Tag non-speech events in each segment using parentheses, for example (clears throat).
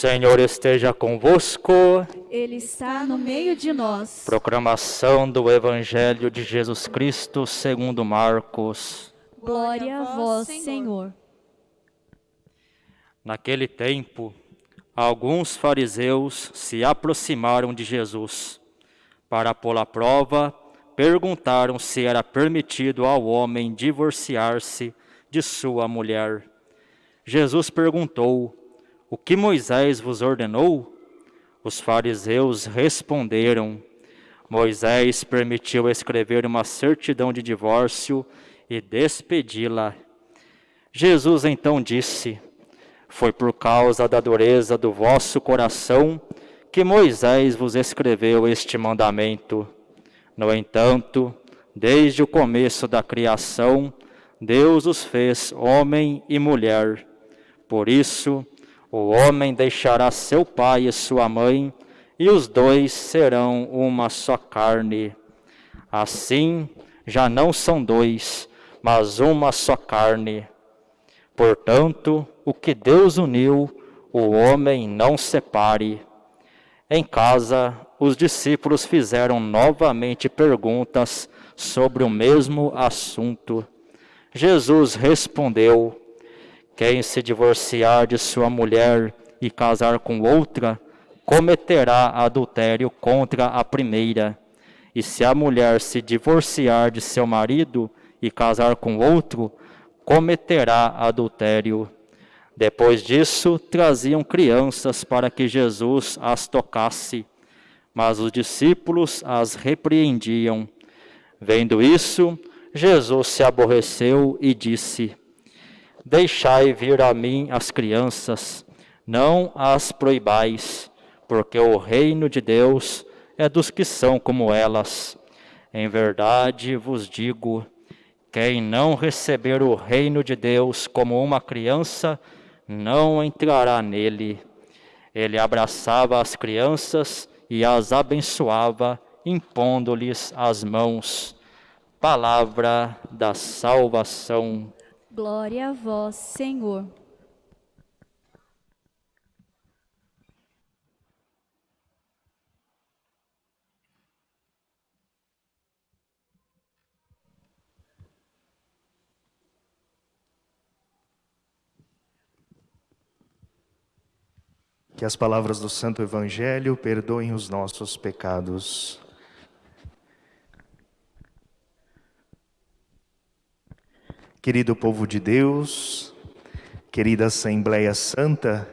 O Senhor esteja convosco. Ele está no meio de nós. Proclamação do Evangelho de Jesus Cristo segundo Marcos. Glória a vós, Senhor. Naquele tempo, alguns fariseus se aproximaram de Jesus. Para pô-la à prova, perguntaram se era permitido ao homem divorciar-se de sua mulher. Jesus perguntou: O que Moisés vos ordenou? Os fariseus responderam: Moisés permitiu escrever uma certidão de divórcio e despedi-la. Jesus então disse: Foi por causa da dureza do vosso coração que Moisés vos escreveu este mandamento. No entanto, desde o começo da criação, Deus os fez homem e mulher. Por isso, o homem deixará seu pai e sua mãe, e os dois serão uma só carne. Assim, já não são dois, mas uma só carne. Portanto, o que Deus uniu, o homem não separe. Em casa, os discípulos fizeram novamente perguntas sobre o mesmo assunto. Jesus respondeu: Quem se divorciar de sua mulher e casar com outra, cometerá adultério contra a primeira. E se a mulher se divorciar de seu marido e casar com outro, cometerá adultério. Depois disso, traziam crianças para que Jesus as tocasse, mas os discípulos as repreendiam. Vendo isso, Jesus se aborreceu e disse: Deixai vir a mim as crianças, não as proibais, porque o reino de Deus é dos que são como elas. Em verdade vos digo: quem não receber o reino de Deus como uma criança, não entrará nele. Ele abraçava as crianças e as abençoava, impondo-lhes as mãos. Palavra da salvação. Glória a vós, Senhor. Que as palavras do Santo Evangelho perdoem os nossos pecados. Querido povo de Deus, querida Assembleia Santa,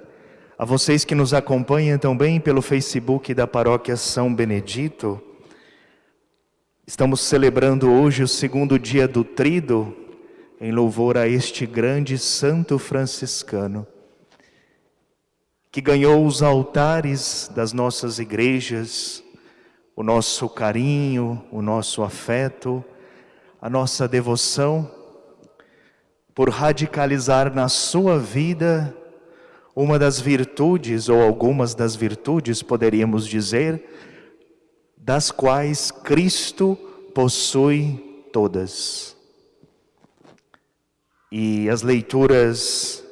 a vocês que nos acompanham também pelo Facebook da Paróquia São Benedito, estamos celebrando hoje o segundo dia do Trido, em louvor a este grande santo franciscano que ganhou os altares das nossas igrejas, o nosso carinho, o nosso afeto, a nossa devoção, por radicalizar na sua vida uma das virtudes, ou algumas das virtudes, poderíamos dizer, das quais Cristo possui todas. E as leituras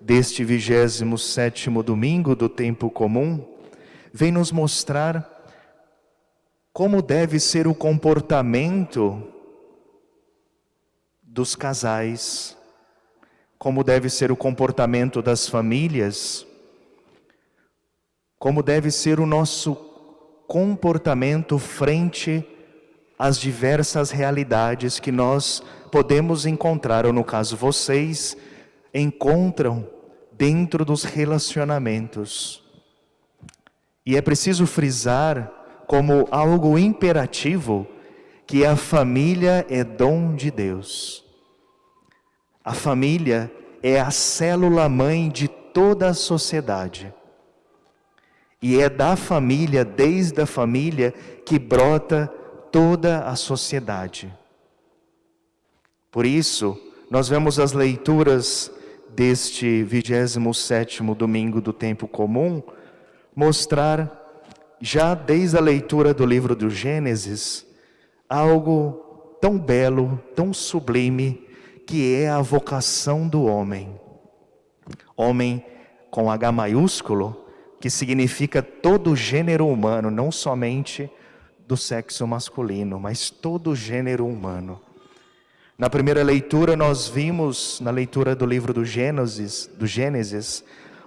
deste 27º domingo do tempo comum, vem nos mostrar como deve ser o comportamento dos casais, como deve ser o comportamento das famílias, como deve ser o nosso comportamento frente às diversas realidades que nós podemos encontrar, ou no caso vocês, encontram dentro dos relacionamentos. E é preciso frisar como algo imperativo que a família é dom de Deus. A família é a célula mãe de toda a sociedade. E é da família, desde a família, que brota toda a sociedade. Por isso, nós vemos as leituras deste 27º domingo do tempo comum, mostrar já desde a leitura do livro do Gênesis algo tão belo, tão sublime, que é a vocação do homem. Homem com H maiúsculo, que significa todo gênero humano, não somente do sexo masculino, mas todo gênero humano. Na primeira leitura nós vimos, na leitura do livro do Gênesis, do Gênesis,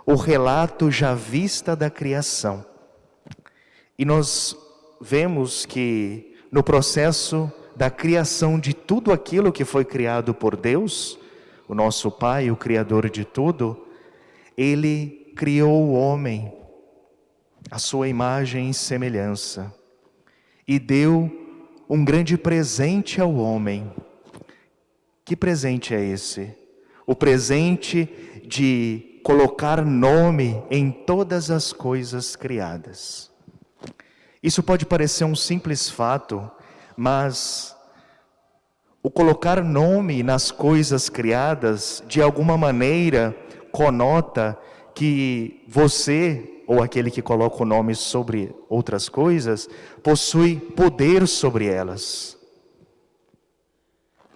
o relato já vista da criação. E nós vemos que no processo da criação de tudo aquilo que foi criado por Deus, o nosso Pai, o Criador de tudo, Ele criou o homem, a sua imagem e semelhança, e deu um grande presente ao homem, que presente é esse? O presente de colocar nome em todas as coisas criadas. Isso pode parecer um simples fato, mas o colocar nome nas coisas criadas, de alguma maneira, conota que você, ou aquele que coloca o nome sobre outras coisas, possui poder sobre elas.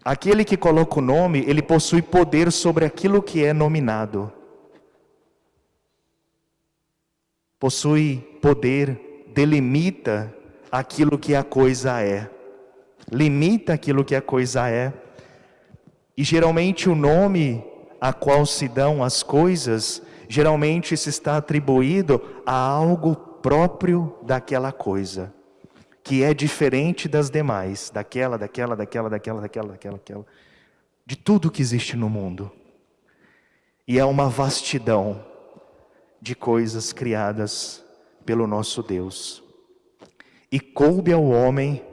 Aquele que coloca o nome, ele possui poder sobre aquilo que é nominado. Possui poder, delimita aquilo que a coisa é. Limita aquilo que a coisa é. E geralmente o nome a qual se dão as coisas, geralmente se está atribuído a algo próprio daquela coisa que é diferente das demais, daquela, daquela, daquela, daquela, daquela, daquela, daquela, de tudo que existe no mundo. E é uma vastidão de coisas criadas pelo nosso Deus. E coube ao homem,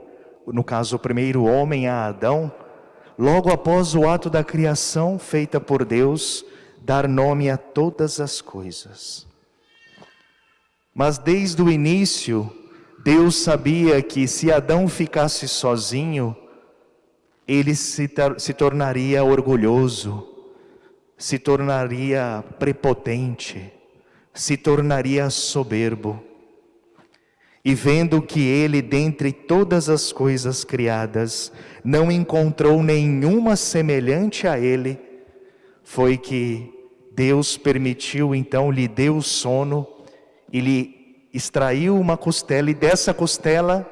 no caso o primeiro homem, a Adão, logo após o ato da criação feita por Deus, dar nome a todas as coisas. Mas desde o início, Deus sabia que se Adão ficasse sozinho, ele se, se tornaria orgulhoso, se tornaria prepotente, se tornaria soberbo. E vendo que ele, dentre todas as coisas criadas, não encontrou nenhuma semelhante a ele, foi que Deus permitiu, então lhe deu sono e lhe extraiu uma costela e dessa costela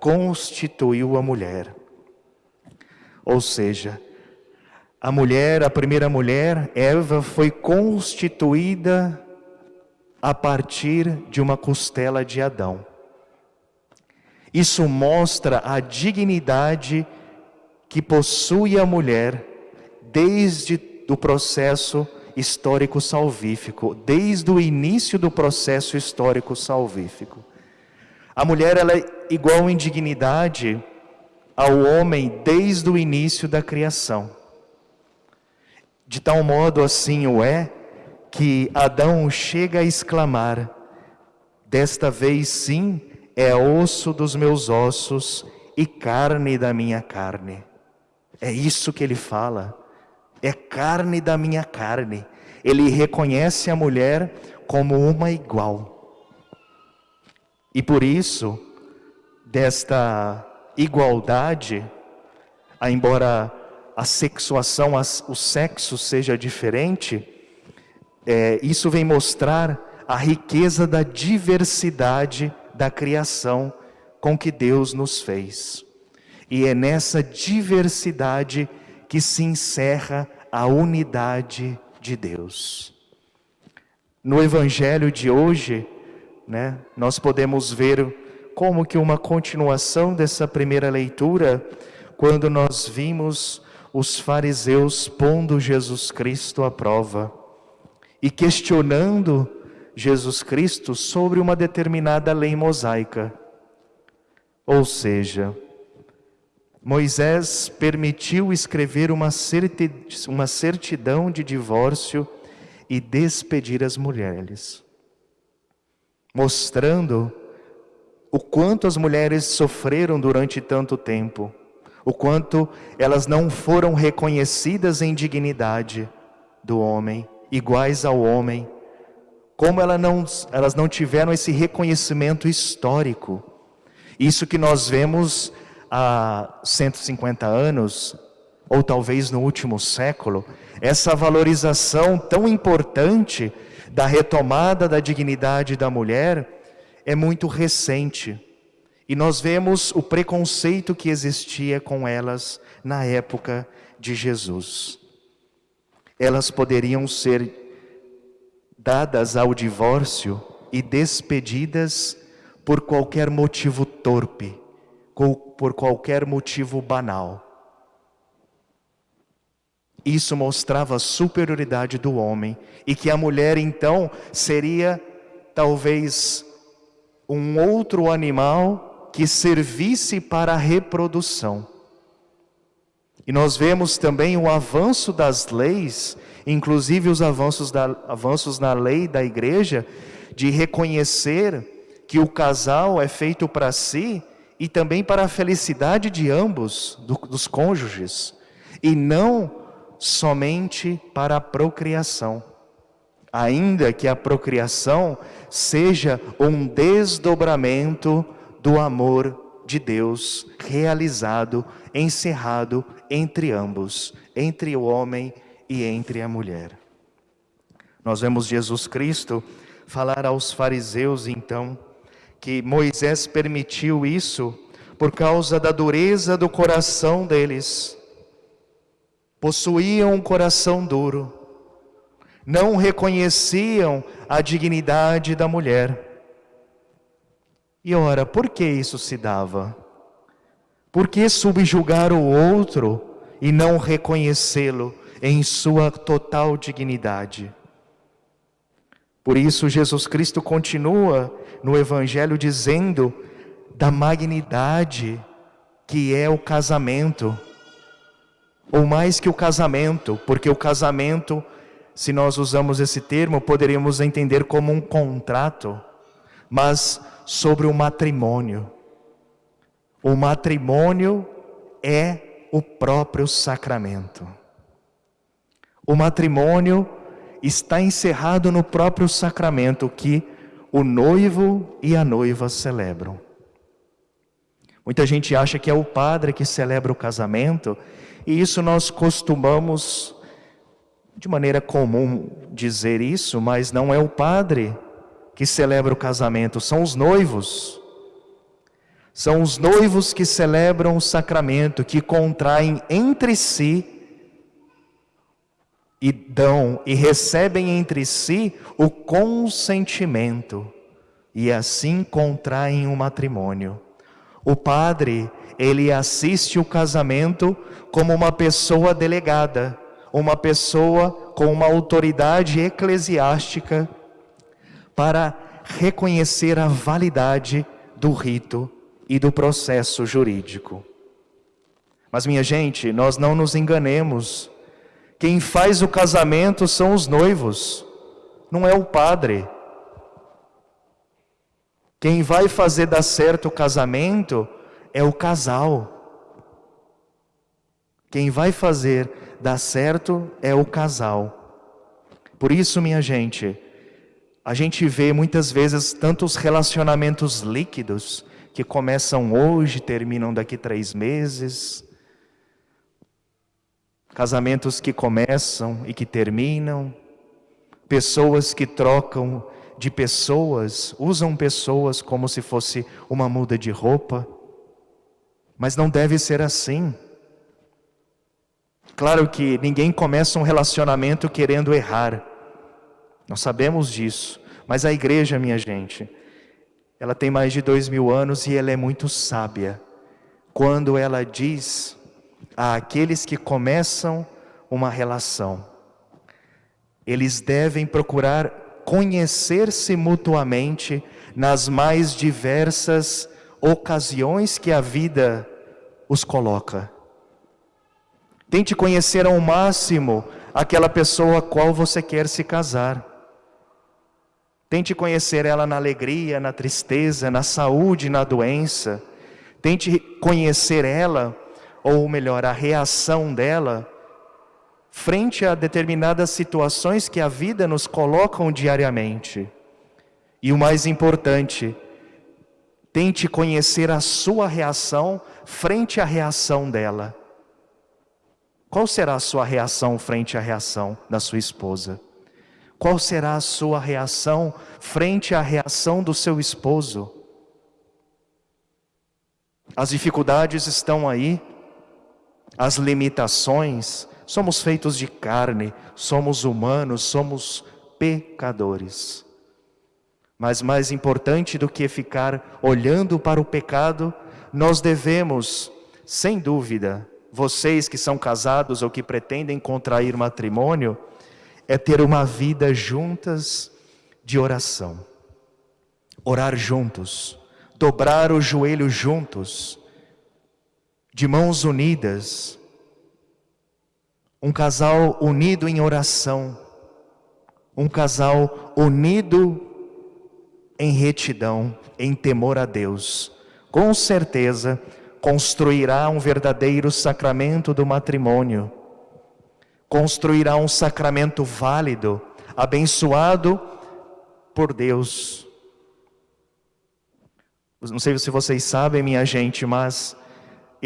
constituiu a mulher. Ou seja, a mulher, a primeira mulher, Eva, foi constituída a partir de uma costela de Adão. Isso mostra a dignidade que possui a mulher desde o processo histórico salvífico, desde o início do processo histórico salvífico. A mulher ela é igual em dignidade ao homem desde o início da criação. De tal modo assim o é que Adão chega a exclamar: Desta vez sim é osso dos meus ossos e carne da minha carne. É isso que ele fala é carne da minha carne. Ele reconhece a mulher como uma igual. E por isso, desta igualdade, embora a sexuação, o sexo seja diferente, é, isso vem mostrar a riqueza da diversidade da criação com que Deus nos fez. E é nessa diversidade que se encerra a unidade de Deus. No evangelho de hoje, né, nós podemos ver como que uma continuação dessa primeira leitura, quando nós vimos os fariseus pondo Jesus Cristo à prova e questionando Jesus Cristo sobre uma determinada lei mosaica. Ou seja, Moisés permitiu escrever uma certidão de divórcio e despedir as mulheres, mostrando o quanto as mulheres sofreram durante tanto tempo, o quanto elas não foram reconhecidas em dignidade do homem, iguais ao homem, como elas não, elas não tiveram esse reconhecimento histórico. Isso que nós vemos há 150 anos, ou talvez no último século, essa valorização tão importante da retomada da dignidade da mulher é muito recente. E nós vemos o preconceito que existia com elas na época de Jesus. Elas poderiam ser dadas ao divórcio e despedidas por qualquer motivo torpe, por qualquer motivo banal. Isso mostrava a superioridade do homem e que a mulher então seria talvez um outro animal que servisse para a reprodução. E nós vemos também o avanço das leis, inclusive os avanços, da, avanços na lei da igreja, de reconhecer que o casal é feito para si e também para a felicidade de ambos, do, dos cônjuges, e não somente para a procriação. Ainda que a procriação seja um desdobramento do amor de Deus realizado, encerrado entre ambos, entre o homem e entre a mulher. Nós vemos Jesus Cristo falar aos fariseus então que Moisés permitiu isso por causa da dureza do coração deles possuíam um coração duro, não reconheciam a dignidade da mulher. E ora, por que isso se dava? Por que subjugar o outro e não reconhecê-lo em sua total dignidade? Por isso, Jesus Cristo continua no Evangelho dizendo da magnidade que é o casamento ou mais que o casamento, porque o casamento, se nós usamos esse termo, poderíamos entender como um contrato, mas sobre o matrimônio. O matrimônio é o próprio sacramento. O matrimônio está encerrado no próprio sacramento que o noivo e a noiva celebram. Muita gente acha que é o padre que celebra o casamento e isso nós costumamos, de maneira comum, dizer isso, mas não é o padre que celebra o casamento, são os noivos. São os noivos que celebram o sacramento, que contraem entre si e dão e recebem entre si o consentimento, e assim contraem o um matrimônio. O padre ele assiste o casamento como uma pessoa delegada, uma pessoa com uma autoridade eclesiástica para reconhecer a validade do rito e do processo jurídico. Mas, minha gente, nós não nos enganemos. Quem faz o casamento são os noivos, não é o padre. Quem vai fazer dar certo o casamento é o casal. Quem vai fazer dar certo é o casal. Por isso, minha gente, a gente vê muitas vezes tantos relacionamentos líquidos que começam hoje, terminam daqui três meses. Casamentos que começam e que terminam. Pessoas que trocam de pessoas, usam pessoas como se fosse uma muda de roupa. Mas não deve ser assim. Claro que ninguém começa um relacionamento querendo errar. Nós sabemos disso. Mas a igreja, minha gente, ela tem mais de dois mil anos e ela é muito sábia. Quando ela diz àqueles que começam uma relação, eles devem procurar conhecer-se mutuamente nas mais diversas ocasiões que a vida os coloca. Tente conhecer ao máximo aquela pessoa a qual você quer se casar. Tente conhecer ela na alegria, na tristeza, na saúde, na doença. Tente conhecer ela, ou melhor, a reação dela, frente a determinadas situações que a vida nos colocam diariamente. E o mais importante, Tente conhecer a sua reação frente à reação dela. Qual será a sua reação frente à reação da sua esposa? Qual será a sua reação frente à reação do seu esposo? As dificuldades estão aí, as limitações, somos feitos de carne, somos humanos, somos pecadores. Mas mais importante do que ficar olhando para o pecado, nós devemos, sem dúvida, vocês que são casados ou que pretendem contrair matrimônio, é ter uma vida juntas de oração. Orar juntos, dobrar o joelho juntos, de mãos unidas. Um casal unido em oração, um casal unido em retidão, em temor a Deus. Com certeza, construirá um verdadeiro sacramento do matrimônio, construirá um sacramento válido, abençoado por Deus. Não sei se vocês sabem, minha gente, mas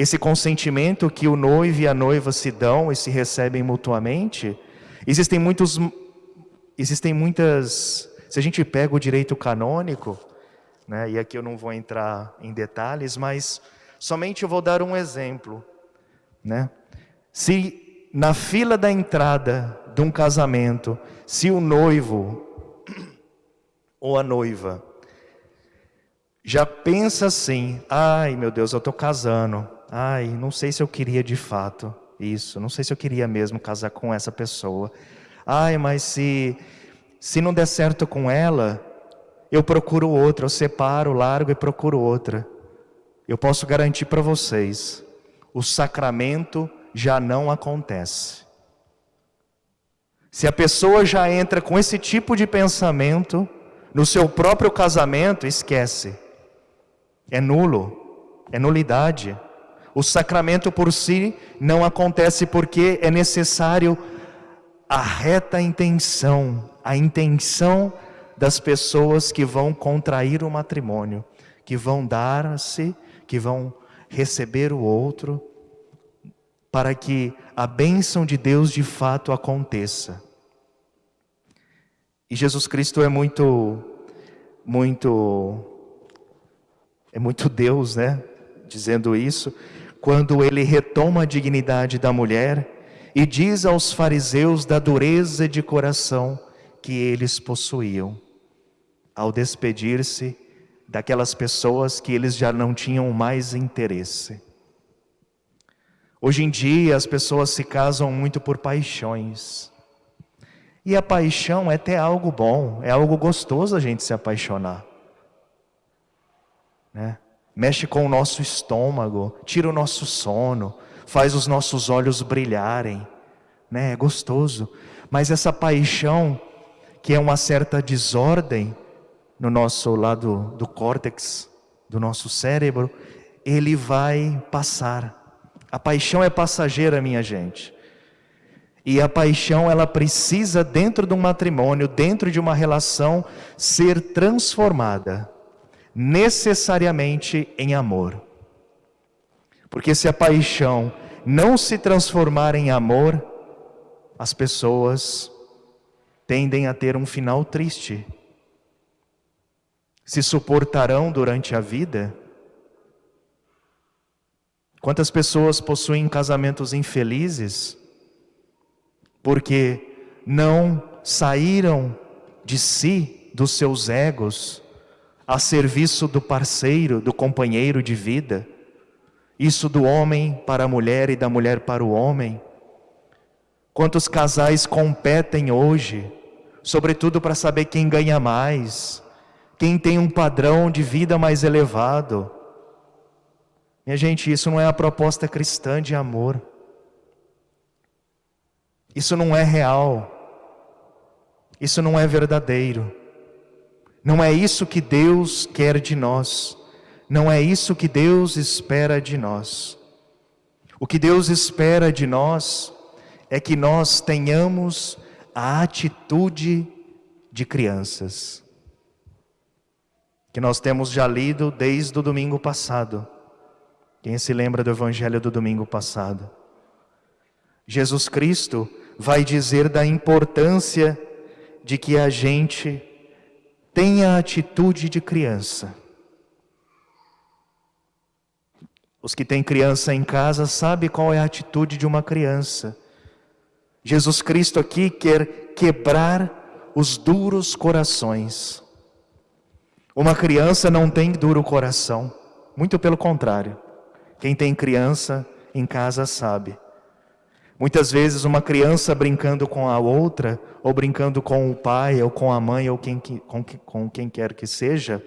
esse consentimento que o noivo e a noiva se dão e se recebem mutuamente, existem muitos existem muitas, se a gente pega o direito canônico, né, e aqui eu não vou entrar em detalhes, mas Somente eu vou dar um exemplo, né? Se na fila da entrada de um casamento, se o noivo (clears throat) ou a noiva já pensa assim: ai meu Deus, eu estou casando, ai, não sei se eu queria de fato isso, não sei se eu queria mesmo casar com essa pessoa, ai, mas se, se não der certo com ela, eu procuro outra, eu separo, largo e procuro outra eu posso garantir para vocês, o sacramento já não acontece. Se a pessoa já entra com esse tipo de pensamento no seu próprio casamento, esquece. É nulo, é nulidade. O sacramento por si não acontece porque é necessário a reta intenção, a intenção das pessoas que vão contrair o matrimônio, que vão dar-se que vão receber o outro, para que a bênção de Deus de fato aconteça. E Jesus Cristo é muito, muito, é muito Deus, né? Dizendo isso, quando ele retoma a dignidade da mulher e diz aos fariseus da dureza de coração que eles possuíam. Ao despedir-se, daquelas pessoas que eles já não tinham mais interesse. Hoje em dia as pessoas se casam muito por paixões. E a paixão é até algo bom, é algo gostoso a gente se apaixonar. Né? Mexe com o nosso estômago, tira o nosso sono, faz os nossos olhos brilharem. Né? É gostoso. Mas essa paixão, que é uma certa desordem, no nosso lado do córtex, do nosso cérebro, ele vai passar. A paixão é passageira, minha gente. E a paixão, ela precisa, dentro de um matrimônio, dentro de uma relação, ser transformada, necessariamente em amor. Porque se a paixão não se transformar em amor, as pessoas tendem a ter um final triste se suportarão durante a vida? Quantas pessoas possuem casamentos infelizes porque não saíram de si, dos seus egos, a serviço do parceiro, do companheiro de vida? Isso do homem para a mulher e da mulher para o homem? Quantos casais competem hoje, sobretudo para saber quem ganha mais? quem tem um padrão de vida mais elevado. Minha gente, isso não é a proposta cristã de amor. Isso não é real. Isso não é verdadeiro. Não é isso que Deus quer de nós. Não é isso que Deus espera de nós. O que Deus espera de nós é que nós tenhamos a atitude de crianças que nós temos já lido desde o domingo passado. Quem se lembra do evangelho do domingo passado? Jesus Cristo vai dizer da importância de que a gente tenha atitude de criança. Os que têm criança em casa sabem qual é a atitude de uma criança. Jesus Cristo aqui quer quebrar os duros corações. Uma criança não tem duro coração, muito pelo contrário. Quem tem criança em casa sabe. Muitas vezes uma criança brincando com a outra, ou brincando com o pai, ou com a mãe, ou quem, com, com quem quer que seja,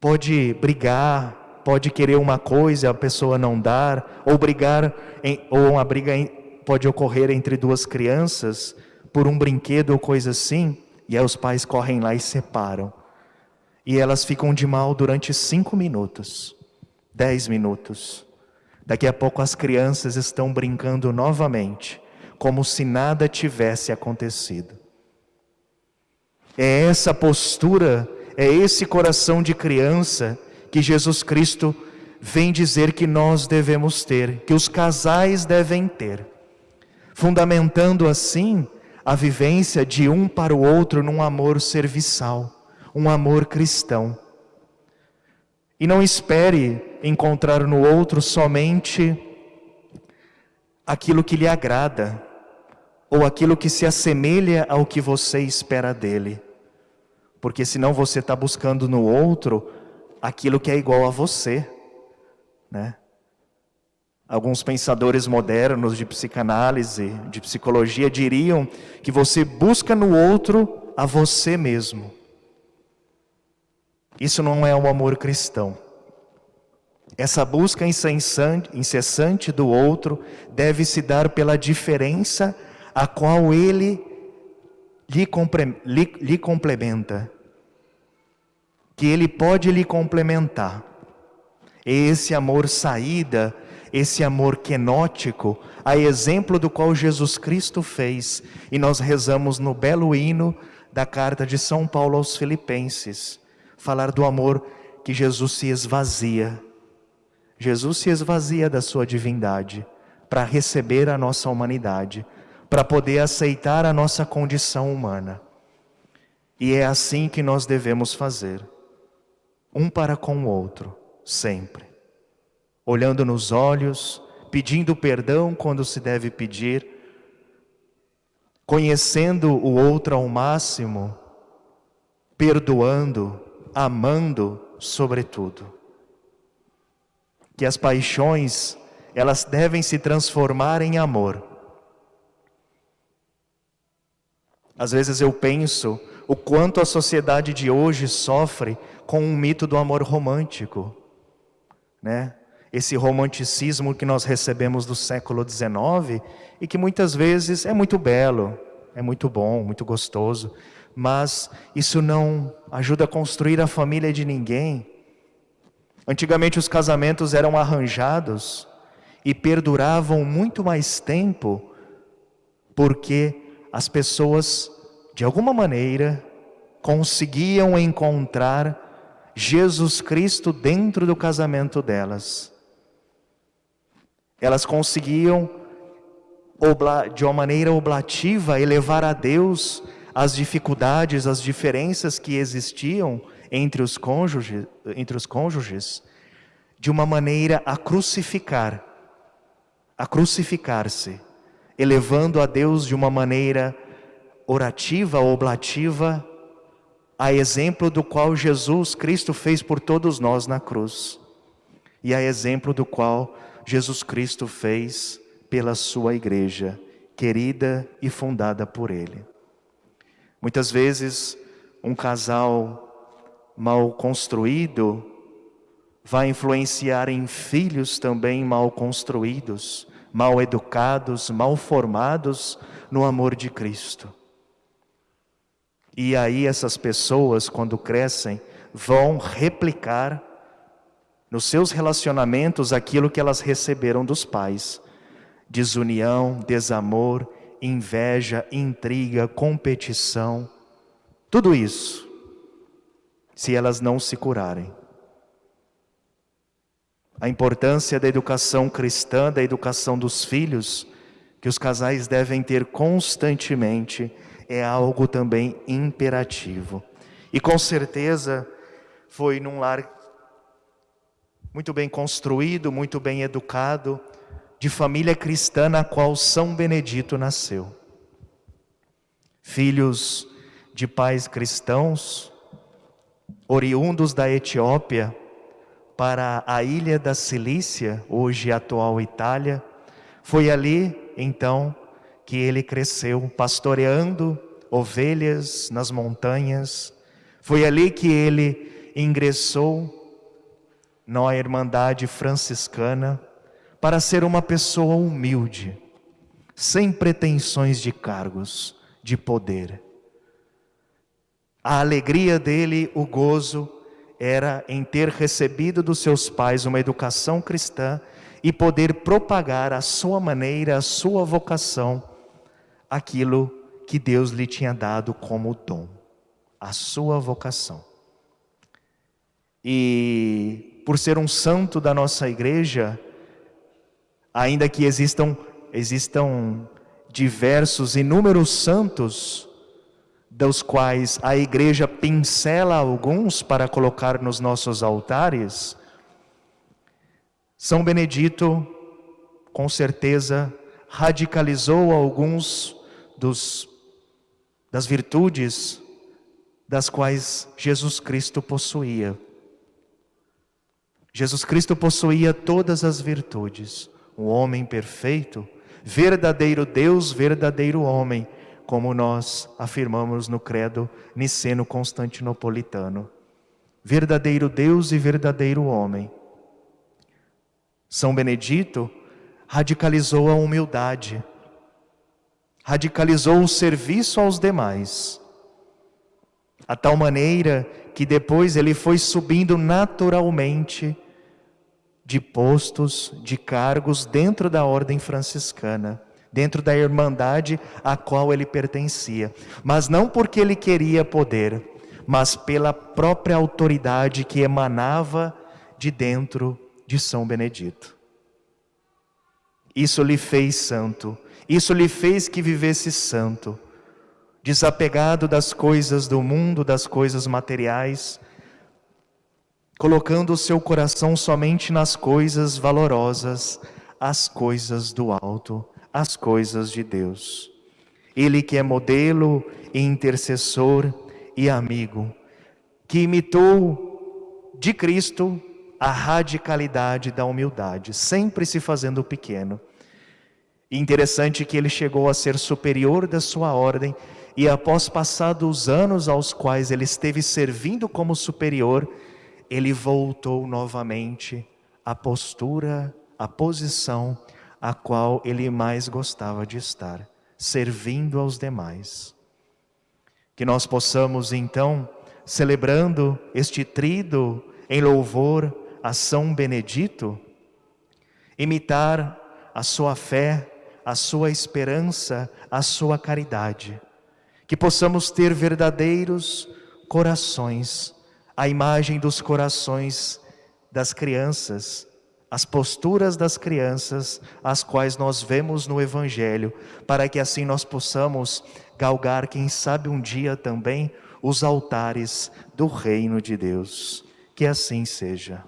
pode brigar, pode querer uma coisa, a pessoa não dar, ou brigar, em, ou uma briga em, pode ocorrer entre duas crianças por um brinquedo ou coisa assim, e aí os pais correm lá e separam. E elas ficam de mal durante cinco minutos, dez minutos. Daqui a pouco as crianças estão brincando novamente, como se nada tivesse acontecido. É essa postura, é esse coração de criança que Jesus Cristo vem dizer que nós devemos ter, que os casais devem ter, fundamentando assim a vivência de um para o outro num amor serviçal, um amor cristão. E não espere encontrar no outro somente aquilo que lhe agrada, ou aquilo que se assemelha ao que você espera dele. Porque senão você está buscando no outro aquilo que é igual a você, né? Alguns pensadores modernos de psicanálise, de psicologia, diriam que você busca no outro a você mesmo. Isso não é o amor cristão. Essa busca incessante do outro deve se dar pela diferença a qual ele lhe, complementa. Que ele pode lhe complementar. Esse amor saída, esse amor quenótico, a exemplo do qual Jesus Cristo fez, e nós rezamos no belo hino da carta de São Paulo aos Filipenses falar do amor que Jesus se esvazia. Jesus se esvazia da sua divindade para receber a nossa humanidade, para poder aceitar a nossa condição humana. E é assim que nós devemos fazer, um para com o outro, sempre. Olhando nos olhos, pedindo perdão quando se deve pedir, conhecendo o outro ao máximo, perdoando, amando sobretudo. Que as paixões, elas devem se transformar em amor. Às vezes eu penso o quanto a sociedade de hoje sofre com um mito do amor romântico, né? Esse romanticismo que nós recebemos do século XIX e que muitas vezes é muito belo, é muito bom, muito gostoso, mas isso não ajuda a construir a família de ninguém. Antigamente os casamentos eram arranjados e perduravam muito mais tempo, porque as pessoas, de alguma maneira, conseguiam encontrar Jesus Cristo dentro do casamento delas. Elas conseguiam, de uma maneira oblativa, elevar a Deus as dificuldades, as diferenças que existiam entre os cônjuges, entre os cônjuges de uma maneira a crucificar, a crucificar-se, elevando a Deus de uma maneira orativa, oblativa, a exemplo do qual Jesus Cristo fez por todos nós na cruz, e a exemplo do qual Jesus Cristo fez pela sua igreja, querida e fundada por Ele. Muitas vezes, um casal mal construído vai influenciar em filhos também mal construídos, mal educados, mal formados no amor de Cristo. E aí essas pessoas, quando crescem, vão replicar nos seus relacionamentos aquilo que elas receberam dos pais: desunião, desamor, inveja, intriga, competição, tudo isso, se elas não se curarem. A importância da educação cristã, da educação dos filhos, que os casais devem ter constantemente, é algo também imperativo. E com certeza foi num lar muito bem construído, muito bem educado, de família cristã na qual São Benedito nasceu. Filhos de pais cristãos, oriundos da Etiópia para a ilha da Cilícia, hoje atual Itália, foi ali então que ele cresceu pastoreando ovelhas nas montanhas. Foi ali que ele ingressou na Irmandade Franciscana para ser uma pessoa humilde, sem pretensões de cargos, de poder. A alegria dele, o gozo, era em ter recebido dos seus pais uma educação cristã e poder propagar a sua maneira, a sua vocação aquilo que Deus lhe tinha dado como dom, a sua vocação. E por ser um santo da nossa igreja, ainda que existam existam diversos inúmeros santos dos quais a igreja pincela alguns para colocar nos nossos altares, São Benedito, com certeza, radicalizou alguns dos, das virtudes das quais Jesus Cristo possuía. Jesus Cristo possuía todas as virtudes, um homem perfeito, verdadeiro Deus, verdadeiro homem, como nós afirmamos no credo niceno-constantinopolitano. Verdadeiro Deus e verdadeiro homem. São Benedito radicalizou a humildade, radicalizou o serviço aos demais, a tal maneira que depois ele foi subindo naturalmente de postos, de cargos dentro da ordem franciscana, dentro da irmandade a qual ele pertencia, mas não porque ele queria poder, mas pela própria autoridade que emanava de dentro de São Benedito. Isso lhe fez santo, isso lhe fez que vivesse santo, desapegado das coisas do mundo, das coisas materiais, colocando o seu coração somente nas coisas valorosas, as coisas do alto, as coisas de Deus. Ele que é modelo intercessor e amigo, que imitou de Cristo a radicalidade da humildade, sempre se fazendo pequeno interessante que ele chegou a ser superior da sua ordem, e após passados os anos aos quais ele esteve servindo como superior, ele voltou novamente à postura, à posição a qual ele mais gostava de estar, servindo aos demais. Que nós possamos então, celebrando este trido em louvor a São Benedito, imitar a sua fé, a sua esperança, a sua caridade. Que possamos ter verdadeiros corações, a imagem dos corações das crianças, as posturas das crianças, as quais nós vemos no Evangelho, para que assim nós possamos galgar, quem sabe um dia também, os altares do reino de Deus. Que assim seja.